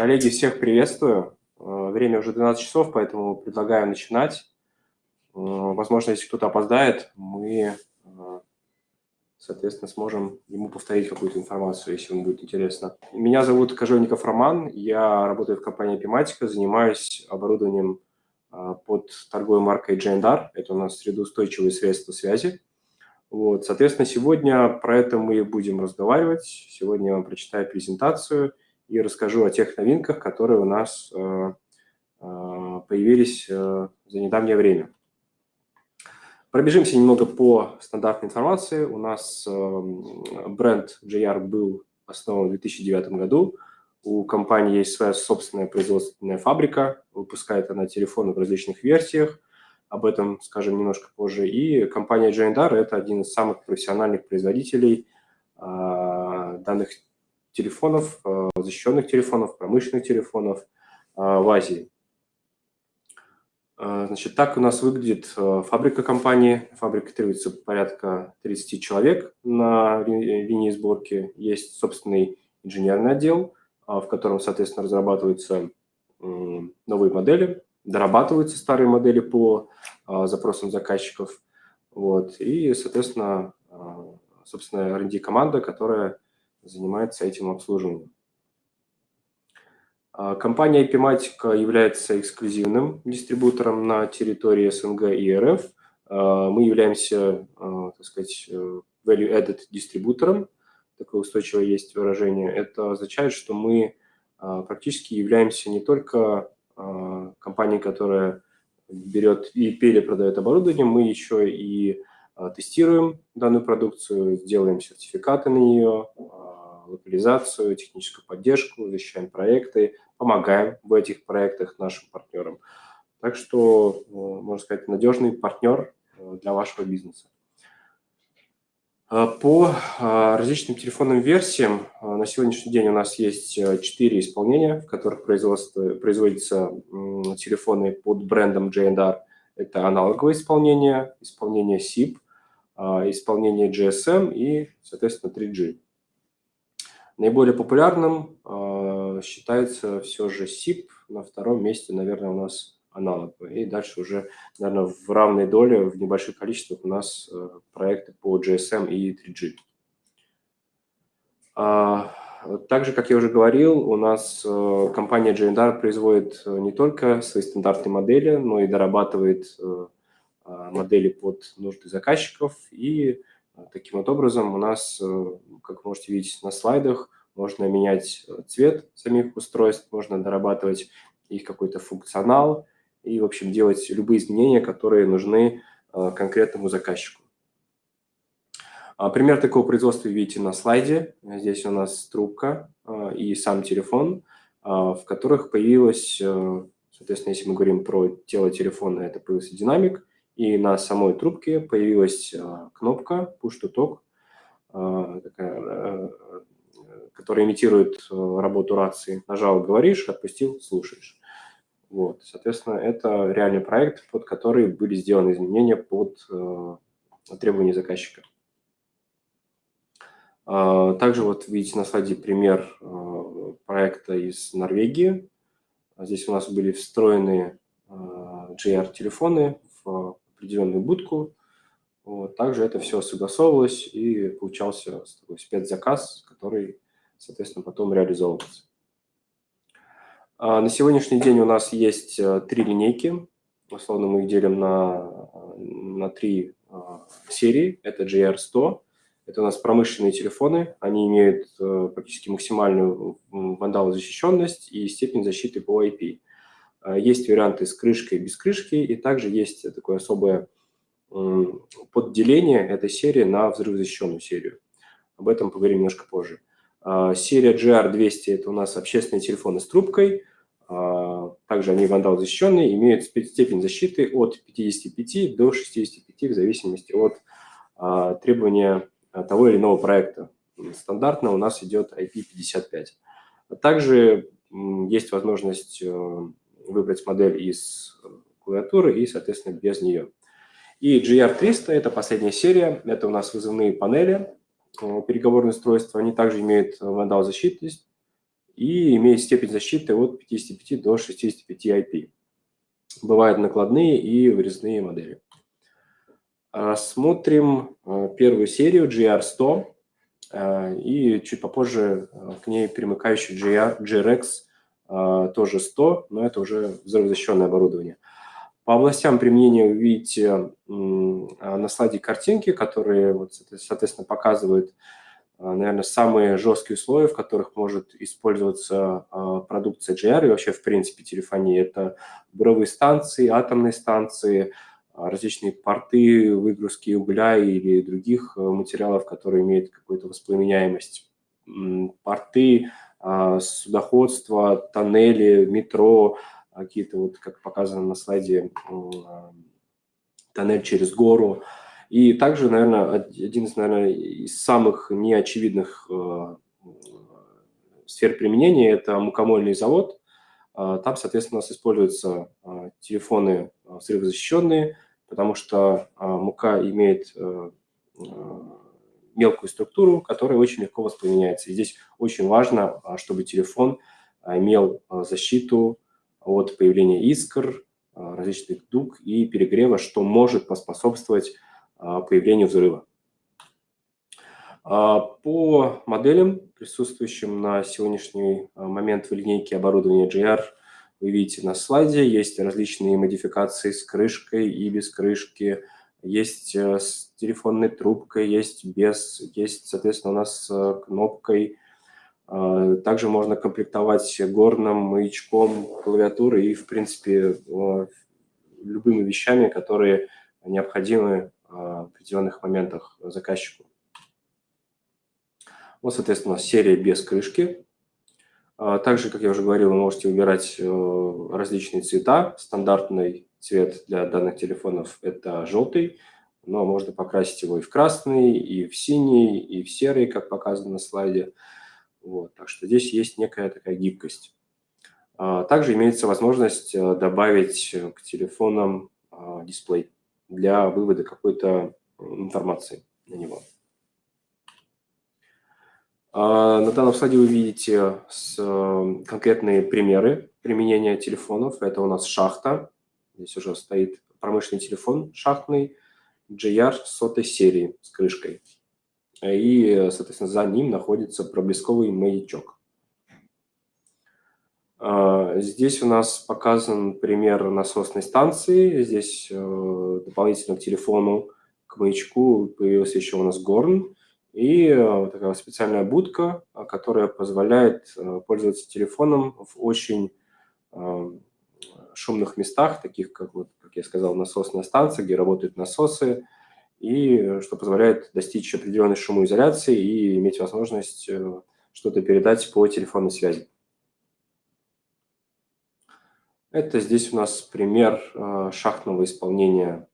Коллеги, всех приветствую. Э, время уже 12 часов, поэтому предлагаю начинать. Э, возможно, если кто-то опоздает, мы, э, соответственно, сможем ему повторить какую-то информацию, если ему будет интересно. Меня зовут Кожевников Роман, я работаю в компании Epimatica, занимаюсь оборудованием под торговой маркой JNDAR. Это у нас средоустойчивые средства связи. Вот, соответственно, сегодня про это мы будем разговаривать. Сегодня я вам прочитаю презентацию – и расскажу о тех новинках, которые у нас э, э, появились э, за недавнее время. Пробежимся немного по стандартной информации. У нас бренд JR был основан в 2009 году. У компании есть своя собственная производственная фабрика, выпускает она телефоны в различных версиях. Об этом скажем немножко позже. И компания Jandar – это один из самых профессиональных производителей данных телефонов, э, защищенных телефонов, промышленных телефонов э, в Азии. Э, значит, так у нас выглядит фабрика компании. Фабрика требуется порядка 30 человек на линии сборки. Есть собственный инженерный отдел, в котором, соответственно, разрабатываются новые модели, дорабатываются старые модели по запросам заказчиков. Вот. И, соответственно, собственно, R&D команда, которая занимается этим обслуживанием. А, компания Epimatica является эксклюзивным дистрибутором на территории СНГ и РФ. А, мы являемся, а, так сказать, value-added дистрибутором, такое устойчивое есть выражение. Это означает, что мы практически являемся не только компанией, которая берет и перепродает оборудование, мы еще и тестируем данную продукцию, делаем сертификаты на нее, локализацию, техническую поддержку, защищаем проекты, помогаем в этих проектах нашим партнерам. Так что, э, можно сказать, надежный партнер э, для вашего бизнеса. Э, по различным телефонным версиям на сегодняшний день у нас есть четыре исполнения, в которых производятся телефоны под брендом J&R. Это аналоговое исполнение, исполнение SIP, исполнение GSM и, соответственно, 3G. Наиболее популярным э, считается все же SIP, на втором месте, наверное, у нас аналог. И дальше уже, наверное, в равной доле, в небольших количествах у нас э, проекты по GSM и 3G. А, также, как я уже говорил, у нас э, компания JNDAR производит э, не только свои стандартные модели, но и дорабатывает э, а, модели под нужды заказчиков и Таким вот образом у нас, э, как можете видеть на слайдах, можно менять э, цвет самих устройств, можно дорабатывать их какой-то функционал и, в общем, делать любые изменения, которые нужны э, конкретному заказчику. А, пример такого производства видите на слайде. Здесь у нас трубка и сам телефон, в которых появилась, соответственно, если мы говорим про тело телефона, это появился динамик, и на самой трубке появилась а, кнопка Push to Talk, а, э, которая имитирует работу рации. Нажал, говоришь, отпустил, слушаешь. Вот, соответственно, это реальный проект, под который были сделаны изменения под требования заказчика. А, также вот видите на слайде пример проекта из Норвегии. Здесь у нас были встроены JR-телефоны в определенную будку. Вот. Также это все согласовывалось и получался такой спецзаказ, который, соответственно, потом реализовывался. А на сегодняшний день у нас есть э, три линейки. Условно мы их делим на, на три а, серии. Это GR100. Это у нас промышленные телефоны. Они имеют э, практически максимальную вандалозащищенность и степень защиты по IP. А, есть варианты с крышкой и без крышки, и также есть такое особое подделение этой серии на взрывозащищенную серию. Об этом поговорим немножко позже. А, серия GR200 – это у нас общественные телефоны с трубкой. А, также они вандал защищенные, имеют степень защиты от 55 до 65 в зависимости от требования того или иного проекта. Стандартно у нас идет IP55. Также есть возможность э, выбрать модель из э, клавиатуры и, соответственно, без нее. И GR300 – это последняя серия, это у нас вызывные панели, э, переговорные устройства, они также имеют вандал защитность и имеет степень защиты от 55 до 65 IP. Бывают накладные и вырезные модели. Смотрим первую серию GR100 и чуть попозже к ней примыкающий GR, GRX тоже 100, но это уже взрывозащищенное оборудование. По областям применения вы видите на слайде картинки, которые, вот, соответственно, показывают, наверное, самые жесткие условия, в которых может использоваться продукция GR и вообще, в принципе, телефонии. Это буровые станции, атомные станции, различные порты выгрузки угля или других материалов, которые имеют какую-то воспламеняемость, порты, судоходство, тоннели, метро – какие-то, вот как показано на слайде, тоннель через гору. И также, наверное, один из, наверное, из самых неочевидных сфер применения – это мукомольный завод. Там, соответственно, у нас используются телефоны взрывозащищенные, потому что мука имеет мелкую структуру, которая очень легко воспламеняется. И здесь очень важно, чтобы телефон имел защиту от появления искр, а, различных дуг и перегрева, что может поспособствовать а, появлению взрыва. А, по моделям, присутствующим на сегодняшний момент в линейке оборудования GR, вы видите на слайде, есть различные модификации с крышкой и без крышки, есть э, с телефонной трубкой, есть без, есть, соответственно, у нас с кнопкой – а, также можно комплектовать горным маячком клавиатуры и, в принципе, любыми вещами, которые необходимы а, в определенных моментах заказчику. Вот, соответственно, серия без крышки. А, также, как я уже говорил, вы можете выбирать э, различные цвета. Стандартный цвет для данных телефонов – это желтый, но можно покрасить его и в красный, и в синий, и в серый, как показано на слайде. Вот, так что здесь есть некая такая гибкость. А, также имеется возможность э, добавить к телефонам а, дисплей для вывода какой-то информации на него. А, на данном слайде вы видите конкретные примеры применения телефонов. Это у нас шахта. Здесь уже стоит промышленный телефон шахтный GR сотой серии с крышкой и, соответственно, за ним находится проблесковый маячок. А, здесь у нас показан пример насосной станции. Здесь э, дополнительно к телефону, к маячку появился еще у нас горн и э, такая специальная будка, которая позволяет э, пользоваться телефоном в очень шумных местах, таких как, вот, как я сказал, насосная станция, где работают насосы, и что позволяет достичь определенной шумоизоляции и иметь возможность э, что-то передать по телефонной связи. Это здесь у нас пример э, шахтного исполнения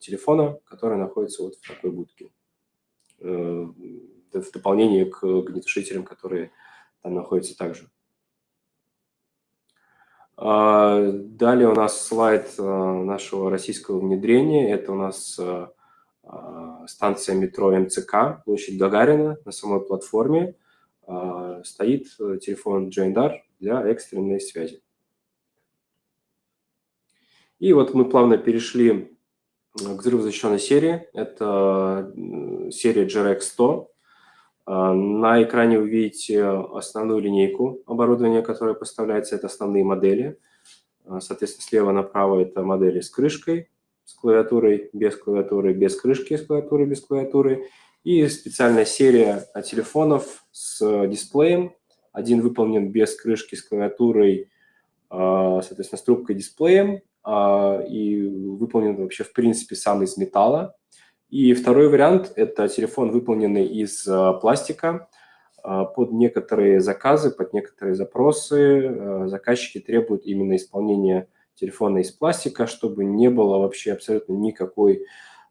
телефона, который находится вот в такой будке. Э, в дополнение к огнетушителям, которые там находятся также. А, далее у нас слайд а, нашего российского внедрения. Это у нас а, станция метро МЦК, площадь Гагарина. На самой платформе стоит телефон Джейндар для экстренной связи. И вот мы плавно перешли к взрывозащищенной серии. Это серия GRX 100. А, на экране вы видите основную линейку оборудования, которое поставляется. Это основные модели. А, соответственно, слева направо это модели с крышкой, с клавиатурой, без клавиатуры, без крышки, с клавиатурой, без клавиатуры. И специальная серия телефонов с дисплеем. Один выполнен без крышки с клавиатурой, а, соответственно, с трубкой дисплеем. И выполнен вообще, в принципе, сам из металла. И второй вариант – это телефон, выполненный из э, пластика. Э, под некоторые заказы, под некоторые запросы э, заказчики требуют именно исполнения телефона из пластика, чтобы не было вообще абсолютно никакой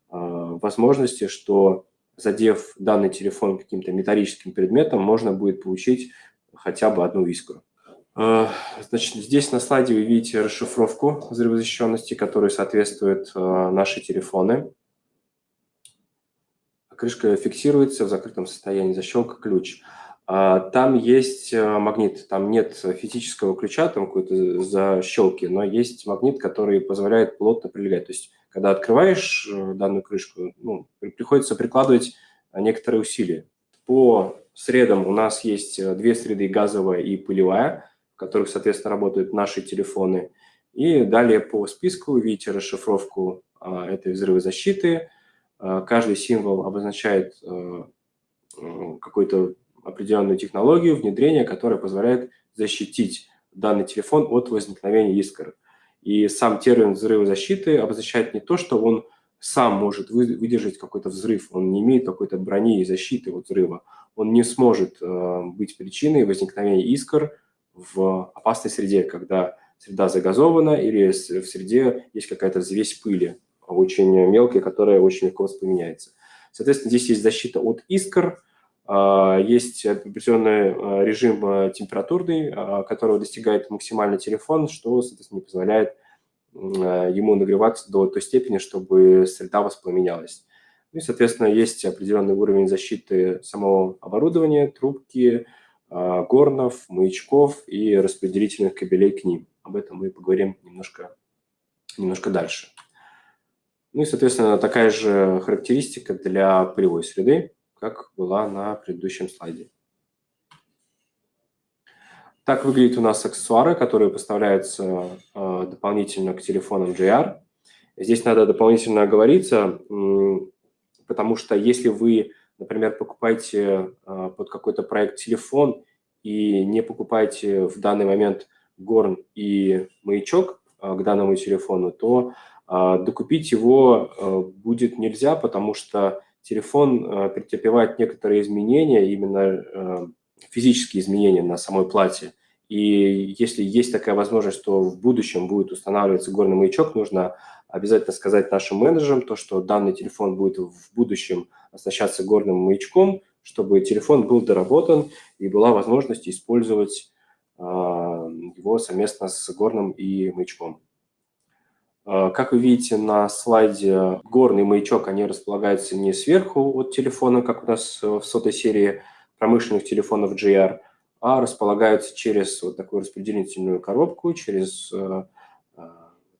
возможности, что задев данный телефон каким-то металлическим предметом, можно будет получить хотя бы одну искру. Значит, здесь на слайде вы видите расшифровку взрывозащищенности, которой соответствуют наши телефоны. Крышка фиксируется в закрытом состоянии, защелка ключ. А, там есть э, магнит, там нет физического ключа, там какой-то защелки, но есть магнит, который позволяет плотно прилегать. То есть, когда открываешь э, данную крышку, ну, приходится прикладывать некоторые усилия. По средам у нас есть э, две среды, газовая и пылевая, в которых, соответственно, работают наши телефоны. И далее по списку видите расшифровку а, этой взрывозащиты. А, каждый символ обозначает какой-то определенную технологию внедрения, которая позволяет защитить данный телефон от возникновения искр. И сам термин взрывозащиты обозначает не то, что он сам может выдержать какой-то взрыв, он не имеет какой-то брони и защиты от взрыва, он не сможет э, быть причиной возникновения искр в опасной среде, когда среда загазована или в среде есть какая-то взвесь пыли, очень мелкая, которая очень легко воспламеняется. Соответственно, здесь есть защита от искр, а, есть определенный а, режим а, температурный, которого достигает максимальный телефон, что, соответственно, не позволяет ему нагреваться до той степени, чтобы среда воспламенялась. Ну и, соответственно, есть определенный уровень защиты самого оборудования, трубки, горнов, маячков и распределительных кабелей к ним. Об этом мы поговорим немножко, немножко дальше. Ну и, соответственно, такая же характеристика для полевой среды как была на предыдущем слайде. Так выглядят у нас аксессуары, которые поставляются э, дополнительно к телефонам JR. Здесь надо дополнительно оговориться, потому что если вы, например, покупаете э, под какой-то проект телефон и не покупаете в данный момент горн и маячок э, к данному телефону, то докупить его будет нельзя, потому что телефон э, претерпевает некоторые изменения, именно э, физические изменения на самой плате. И если есть такая возможность, что в будущем будет устанавливаться горный маячок, нужно обязательно сказать нашим менеджерам, то, что данный телефон будет в будущем оснащаться горным маячком, чтобы телефон был доработан и была возможность использовать э, его совместно с горным и маячком. Э, как вы видите на слайде, горный маячок, они располагаются не сверху от телефона, как у нас в сотой серии промышленных телефонов GR, а располагаются через вот такую распределительную коробку, через э, э,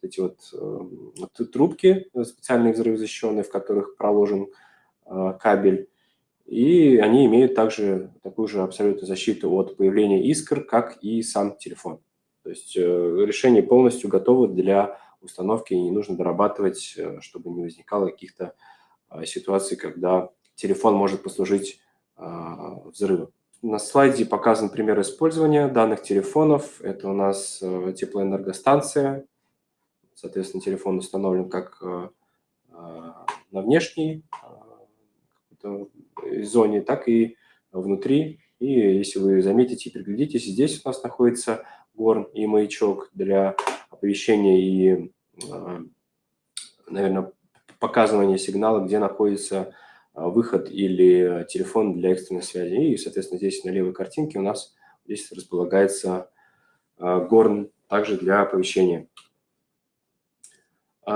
эти вот, вот трубки специальные взрывозащищенные, в которых проложен кабель. И они имеют также такую же абсолютную защиту от появления искр, как и сам телефон. То есть решение полностью готово для установки, и не нужно дорабатывать, э, чтобы не возникало каких-то а, ситуаций, когда телефон может послужить а, взрывом. На слайде показан пример использования данных телефонов. Это у нас э, теплоэнергостанция. Соответственно, телефон установлен как э, на внешней зоне, так и внутри. И если вы заметите и приглядитесь, здесь у нас находится горн и маячок для оповещения и, а, наверное, показывания сигнала, где находится а, выход или телефон для экстренной связи. И, соответственно, здесь на левой картинке у нас здесь располагается а, горн также для оповещения.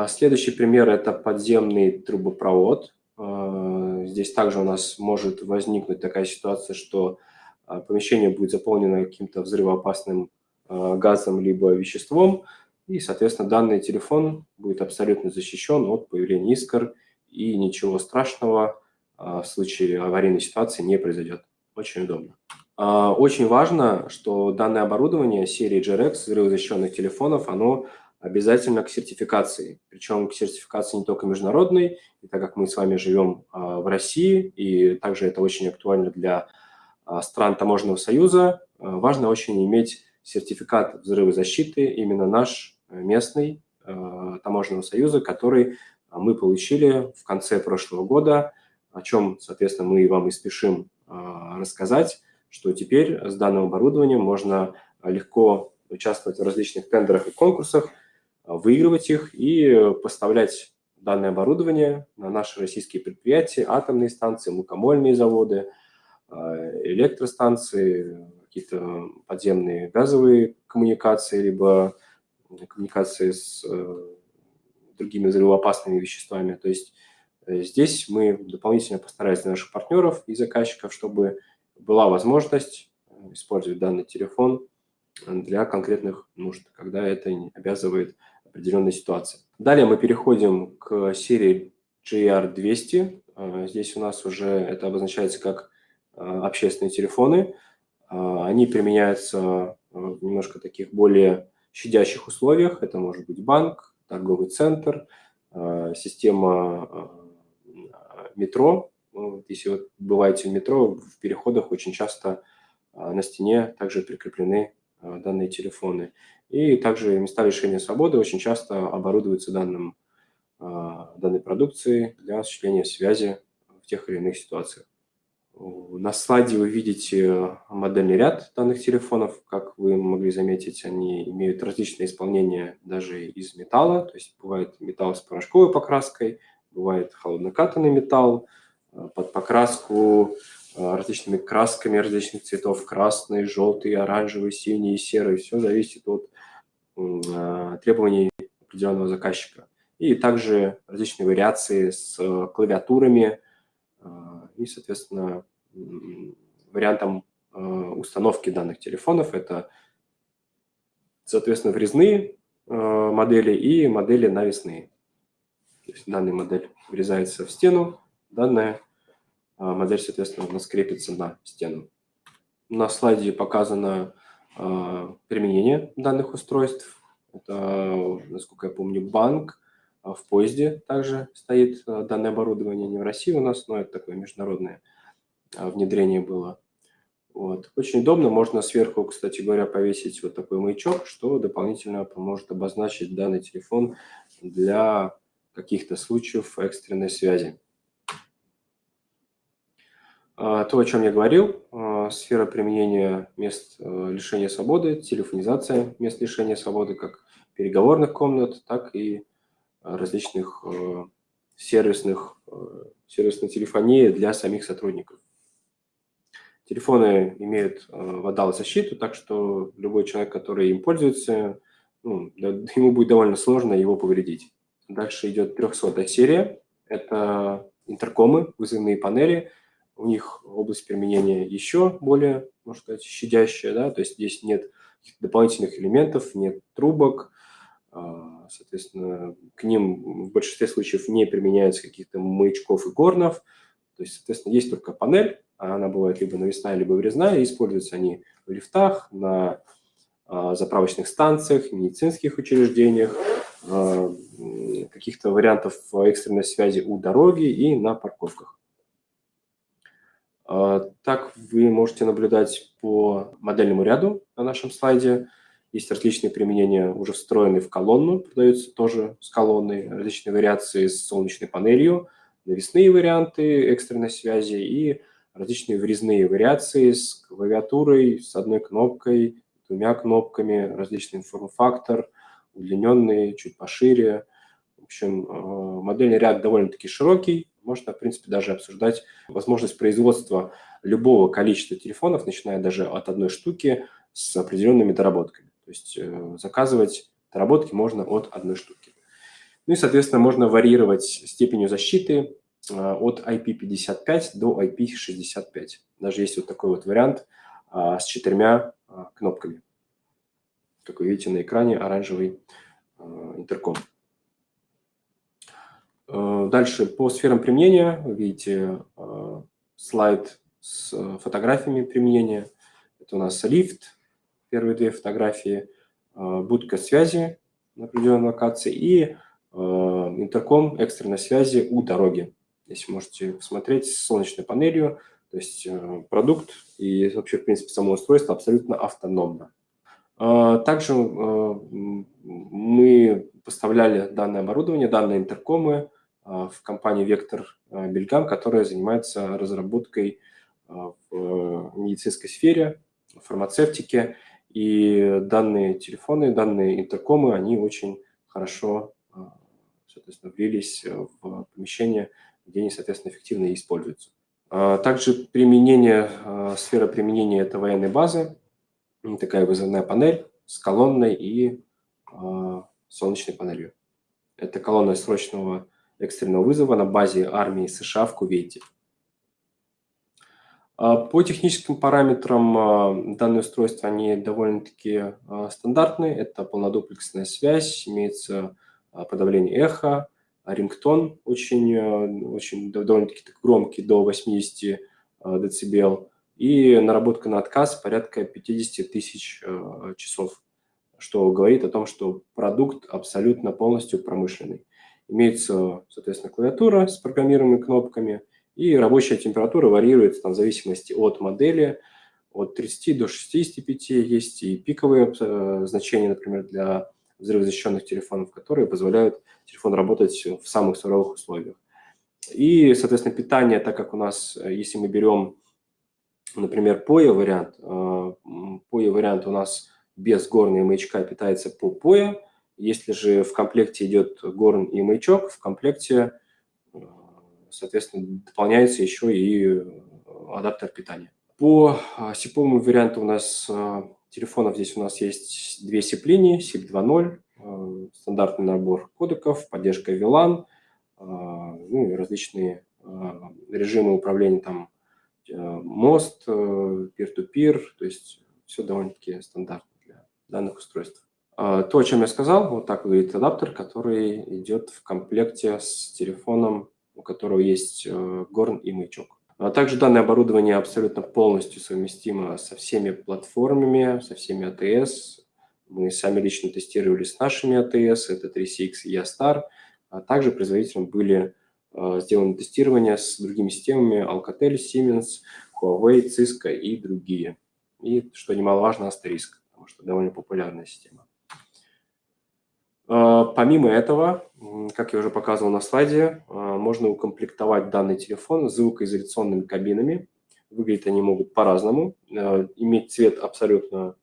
Следующий пример – это подземный трубопровод. Здесь также у нас может возникнуть такая ситуация, что помещение будет заполнено каким-то взрывоопасным газом либо веществом, и, соответственно, данный телефон будет абсолютно защищен от появления искр, и ничего страшного а, в случае аварийной ситуации не произойдет. Очень удобно. А, очень важно, что данное оборудование серии GRX взрывозащищенных телефонов, оно обязательно к сертификации. Причем к сертификации не только международной, и так как мы с вами живем а, в России, и также это очень актуально для стран Таможенного союза, важно очень иметь сертификат взрывозащиты, именно наш местный э, таможенного союза, который мы получили в конце прошлого года, о чем, соответственно, мы вам и спешим э, рассказать, что теперь с данным оборудованием можно легко участвовать в различных тендерах и конкурсах, выигрывать их и поставлять данное оборудование на наши российские предприятия, атомные станции, мукомольные заводы, э, электростанции, какие-то подземные газовые коммуникации, либо коммуникации с э, другими взрывоопасными веществами. То есть э, здесь мы дополнительно постарались для наших партнеров и заказчиков, чтобы была возможность использовать данный телефон для конкретных нужд, когда это обязывает определенной ситуации. Далее мы переходим к серии GR200. А, здесь у нас уже это обозначается как общественные телефоны. Они применяются в немножко таких более щадящих условиях. Это может быть банк, торговый центр, система метро. Если вы бываете в метро, в переходах очень часто на стене также прикреплены данные телефоны. И также места лишения свободы очень часто оборудуются данным, данной продукцией для осуществления связи в тех или иных ситуациях. На слайде вы видите модельный ряд данных телефонов. Как вы могли заметить, они имеют различные исполнения даже из металла. То есть бывает металл с порошковой покраской, бывает холоднокатанный металл а, под покраску а, различными красками различных цветов, красный, желтый, оранжевый, синий, серый. Все зависит от требований определенного заказчика. И также различные вариации с э, клавиатурами и, соответственно, вариантом э, установки данных телефонов. Это, соответственно, врезные э, модели и модели навесные. То есть данная модель врезается в стену, данная модель, соответственно, у нас крепится на стену. На слайде показано применение данных устройств. Это, насколько я помню, банк. А в поезде также стоит а, данное оборудование. Не в России у нас, но это такое международное внедрение было. Вот. Очень удобно. Можно сверху, кстати говоря, повесить вот такой маячок, что дополнительно поможет обозначить данный телефон для каких-то случаев экстренной связи. То, о чем я говорил, сфера применения мест лишения свободы, телефонизация мест лишения свободы, как переговорных комнат, так и различных э, сервисных, э, сервисной телефонии для самих сотрудников. Телефоны имеют водал защиту, так что любой человек, который им пользуется, ну, ему будет довольно сложно его повредить. Дальше идет 300 серия. Это интеркомы, вызывные панели – у них область применения еще более, можно сказать, щадящая, да, то есть здесь нет дополнительных элементов, нет трубок, соответственно, к ним в большинстве случаев не применяется каких-то маячков и горнов, то есть, соответственно, есть только панель, а она бывает либо навесная, либо врезная, используются они в лифтах, на а, заправочных станциях, медицинских учреждениях, а, каких-то вариантов экстренной связи у дороги и на парковках. А, так вы можете наблюдать по модельному ряду на нашем слайде. Есть различные применения, уже встроенные в колонну, продаются тоже с колонной, различные вариации с солнечной панелью, навесные варианты экстренной связи и различные врезные вариации с клавиатурой, с одной кнопкой, двумя кнопками, различный форм-фактор, удлиненный, чуть пошире. В общем, а, модельный ряд довольно-таки широкий, можно, в принципе, даже обсуждать возможность производства любого количества телефонов, начиная даже от одной штуки с определенными доработками. То есть э, заказывать доработки можно от одной штуки. Ну и, соответственно, можно варьировать степенью защиты э, от IP55 до IP65. Даже есть вот такой вот вариант а, с четырьмя а, кнопками. Как вы видите на экране, оранжевый э, интерком. Дальше по сферам применения вы видите слайд с фотографиями применения. Это у нас лифт, первые две фотографии, будка связи на определенной локации и интерком экстренной связи у дороги. Здесь можете посмотреть с солнечной панелью, то есть продукт и вообще, в принципе, само устройство абсолютно автономно. Также мы поставляли данное оборудование, данные интеркомы в компании Вектор Бельгам, которая занимается разработкой в медицинской сфере, фармацевтике. И данные телефоны, данные интеркомы, они очень хорошо соответственно, влились в помещение, где они, соответственно, эффективно используются. Также применение, сфера применения – это военной базы, такая вызывная панель с колонной и солнечной панелью. Это колонна срочного экстренного вызова на базе армии США в Кувейте. По техническим параметрам данные устройства, они довольно-таки стандартные. Это полнодуплексная связь, имеется подавление эха, рингтон очень, очень довольно-таки громкий, до 80 дБ, и наработка на отказ порядка 50 тысяч часов что говорит о том, что продукт абсолютно полностью промышленный. Имеется, соответственно, клавиатура с программируемыми кнопками, и рабочая температура варьируется там, в зависимости от модели, от 30 до 65 есть и пиковые э, значения, например, для взрывозащищенных телефонов, которые позволяют телефону работать в самых суровых условиях. И, соответственно, питание, так как у нас, э, если мы берем, например, POE вариант, POE э, вариант у нас без горна и маячка питается по POE. Если же в комплекте идет горн и маячок, в комплекте, соответственно, дополняется еще и э, адаптер питания. По SIP варианту у нас э, телефонов здесь у нас есть две SIP-линии, SIP 2.0, стандартный набор кодеков, поддержка VLAN, ну и различные режимы управления, там, мост, peer-to-peer, -peer, то есть все довольно-таки стандартно данных устройств. А, то, о чем я сказал, вот так выглядит адаптер, который идет в комплекте с телефоном, у которого есть э, горн и маячок. А также данное оборудование абсолютно полностью совместимо со всеми платформами, со всеми ATS. Мы сами лично тестировали с нашими ATS, это 3CX и Yastar. А также производителям были э, сделаны тестирования с другими системами Alcatel, Siemens, Huawei, Cisco и другие. И, что немаловажно, Asterisk потому что довольно популярная система. А, помимо этого, как я уже показывал на слайде, а, можно укомплектовать данный телефон звукоизоляционными кабинами. Выглядеть они могут по-разному. А, иметь цвет абсолютно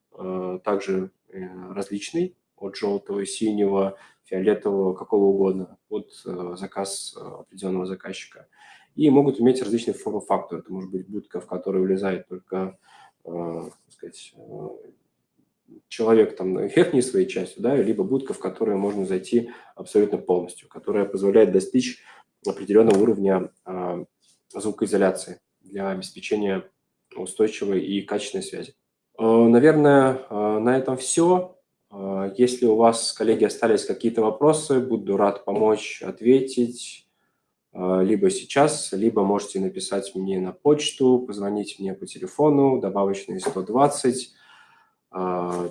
также э, различный, от желтого, синего, фиолетового, какого угодно, под э, заказ определенного заказчика. И могут иметь различные формы-факторы. Это может быть будка, в которую влезает только сказать, человек там верхней своей частью, да, либо будка, в которую можно зайти абсолютно полностью, которая позволяет достичь определенного уровня э, звукоизоляции для обеспечения устойчивой и качественной связи. Э, наверное, э, на этом все. Э, если у вас, коллеги, остались какие-то вопросы, буду рад помочь ответить либо сейчас, либо можете написать мне на почту, позвонить мне по телефону, добавочный 120 а,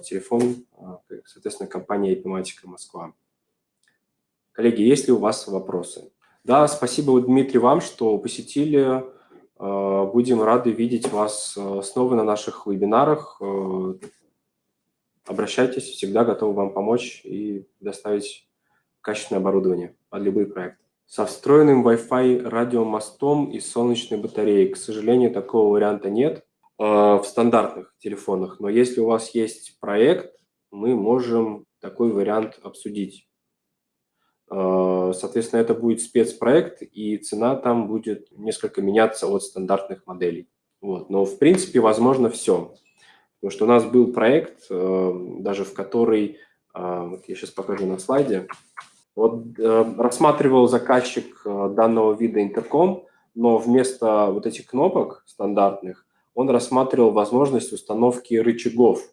телефон, а, соответственно, компания Epimatica Москва. Коллеги, есть ли у вас вопросы? Да, спасибо, Дмитрий, вам, что посетили. А, будем рады видеть вас снова на наших вебинарах. Обращайтесь, всегда готовы вам помочь и доставить качественное оборудование под любые проекты. Со встроенным Wi-Fi радиомостом и солнечной батареей. К сожалению, такого варианта нет. Э, в стандартных телефонах. Но если у вас есть проект, мы можем такой вариант обсудить. Э, соответственно, это будет спецпроект, и цена там будет несколько меняться от стандартных моделей. Вот. Но, в принципе, возможно все. Потому что у нас был проект, э, даже в который, вот я сейчас покажу на слайде, вот рассматривал заказчик данного вида интерком, но вместо вот этих кнопок стандартных он рассматривал возможность установки рычагов.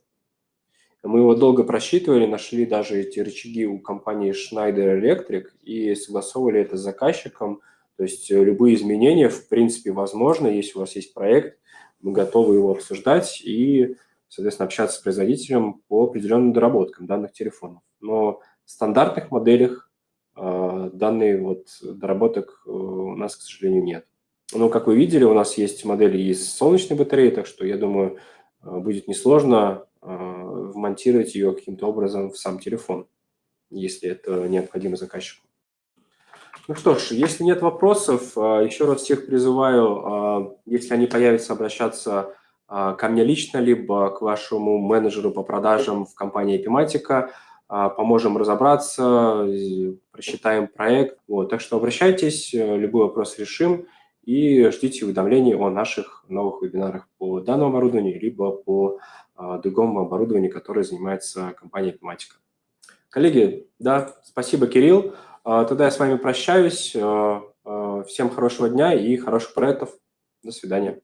Мы его долго просчитывали, нашли даже эти рычаги у компании Schneider Electric и согласовывали это с заказчиком. То есть э, любые изменения, в принципе, возможны. Если у вас есть проект, мы готовы его обсуждать и, соответственно, общаться с производителем по определенным доработкам данных телефонов. Но в стандартных моделях э, данные вот доработок э, у нас, к сожалению, нет. Но, как вы видели, у нас есть модели из солнечной батареи, так что, я думаю, э, будет несложно э, вмонтировать ее каким-то образом в сам телефон, если это необходимо заказчику. Ну что ж, если нет вопросов, э, еще раз всех призываю, если они появятся, обращаться ко мне лично, либо к вашему менеджеру по продажам в компании Epimatica, поможем разобраться, просчитаем проект. Вот, так что обращайтесь, любой вопрос решим и ждите уведомлений о наших новых вебинарах по данному оборудованию, либо по а, другому оборудованию, которое занимается компания Epimatica. Коллеги, да, спасибо, Кирилл. А, тогда я с вами прощаюсь. А, всем хорошего дня и хороших проектов. До свидания.